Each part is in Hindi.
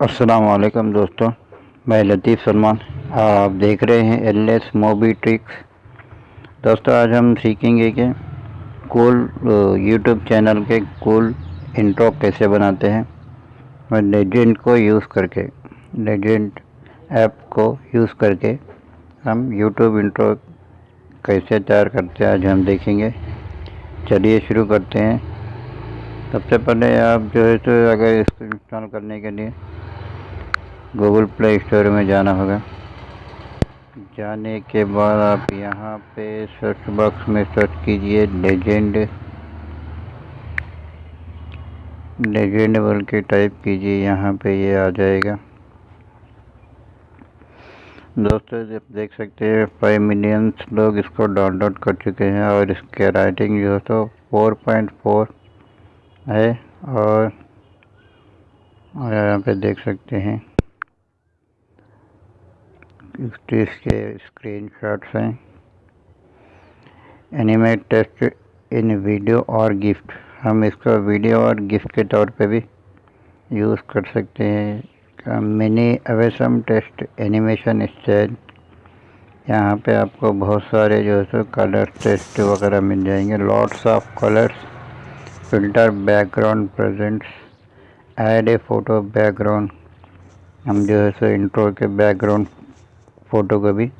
असलकम दोस्तों, मैं लतीफ़ सलमान। आप देख रहे हैं एल एस मोबी ट्रिक्स दोस्तों, आज हम सीखेंगे कि कूल यूट्यूब चैनल के कूल इंट्रो कैसे बनाते हैं मैं लेजेंड को यूज़ करके लेजेंड ऐप को यूज़ करके हम यूट्यूब इंट्रो कैसे तैयार करते हैं, आज हम देखेंगे। चलिए शुरू करते हैं। सबसे पहले आप जो है तो अगर इसको इंस्टॉल करने के लिए गूगल प्ले स्टोर में जाना होगा। जाने के बाद आप यहाँ पे सर्च बॉक्स में सर्च कीजिए लेजेंड लेजेंड बोल के टाइप कीजिए, यहाँ पे ये आ जाएगा। दोस्तों, जब देख सकते हैं फाइव मिलियंस लोग इसको डाउनलोड कर चुके हैं और इसके राइटिंग जो है तो फोर पॉइंट फोर है और यहाँ पे देख सकते हैं। इसके स्क्रीन शॉट्स हैं। एनिमेट टेस्ट इन वीडियो और गिफ्ट। हम इसको वीडियो और गिफ्ट के तौर पे भी यूज़ कर सकते हैं। Mini awesome text animation style यहाँ पे आपको बहुत सारे जो है सो कलर टेस्ट वगैरह मिल जाएँगे। Lots of colours, filter background presets, add a photo background. हम जो है सो इंट्रो के बैकग्राउंड फ़ोटो को भी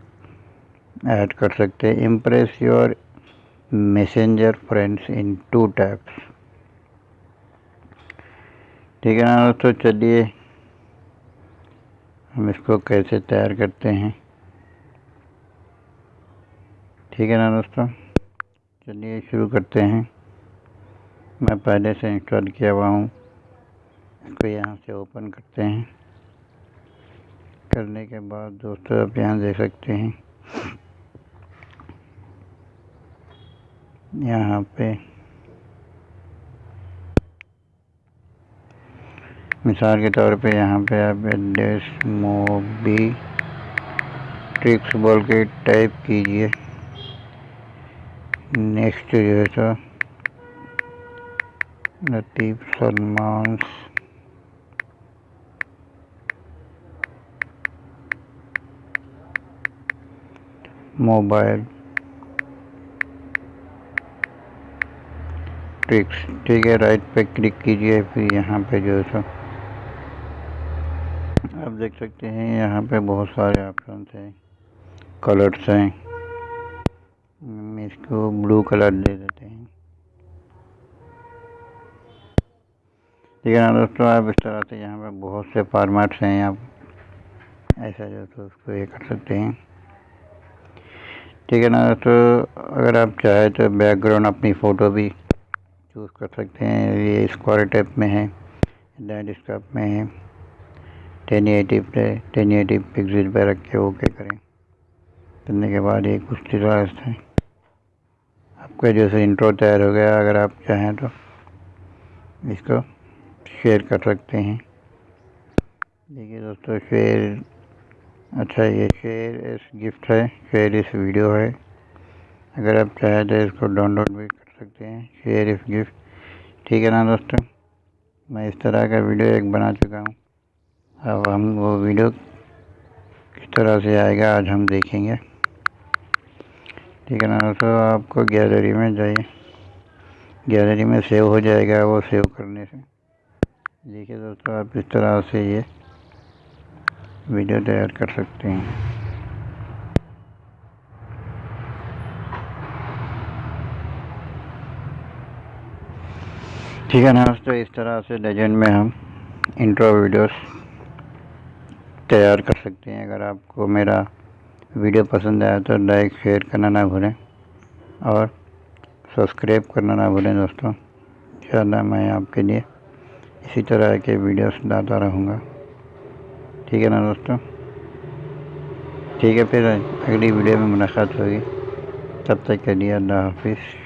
ऐड कर सकते हैं। Impress your messenger friends in two taps ठीक है ना दोस्तों, चलिए हम इसको कैसे तैयार करते हैं। ठीक है ना दोस्तों, चलिए शुरू करते हैं। मैं पहले से इंस्टॉल किया हुआ हूँ। इसको यहाँ से ओपन करते हैं। करने के बाद दोस्तों, आप यहाँ देख सकते हैं। यहाँ पे मिसाल के तौर पे यहाँ पे आप एड्रेस, मोबी, ट्रिक्स बोल के टाइप कीजिए। नेक्स्ट जो है तो लतीफ़ सलमान मोबाइल ट्रिक्स ठीक है राइट पे क्लिक कीजिए, फिर यहाँ पे जो है सो आप देख सकते हैं, यहाँ पे बहुत सारे ऑप्शन हैं कलर्स हैं। इसको ब्लू कलर दे देते हैं। ठीक है ना दोस्तों, आप इस तरह से यहाँ पे बहुत से फॉर्मेट्स हैं, आप ऐसा जो तो उसको ये कर सकते हैं। ठीक है ना तो अगर आप चाहें तो बैकग्राउंड अपनी फ़ोटो भी चूज़ कर सकते हैं। ये स्क्वायर टाइप में है लैंडस्केप में है। टेन एटी पे टेन एटी पिक्सल पे रख के ओके करें। करने के बाद ये कुछ तरह है। आपका जैसे इंट्रो तैयार हो गया, अगर आप चाहें तो इसको शेयर कर सकते हैं। देखिए दोस्तों शेयर अच्छा ये शेयर इस गिफ्ट है शेयर इस वीडियो है। अगर आप चाहें तो इसको डाउनलोड भी कर सकते हैं शेयर इस गिफ्ट ठीक है ना दोस्तों? मैं इस तरह का वीडियो एक बना चुका हूँ। अब हम वो वीडियो किस तरह से आएगा, आज हम देखेंगे। ठीक है ना दोस्तों? आपको गैलरी में जाइए। गैलरी में सेव हो जाएगा वो सेव करने से। देखिए दोस्तों, आप इस तरह से ये वीडियो तैयार कर सकते हैं। ठीक है ना दोस्तों इस तरह से लेजेंड में हम इंट्रो वीडियोस तैयार कर सकते हैं। अगर आपको मेरा वीडियो पसंद आया तो लाइक शेयर करना ना भूलें और सब्सक्राइब करना ना भूलें दोस्तों। इंशाल्लाह मैं आपके लिए इसी तरह के वीडियोस लाता रहूँगा। ठीक है ना दोस्तों? ठीक है, फिर अगली वीडियो में मुलाकात होगी। तब तक के लिए अल्लाह हाफिज़।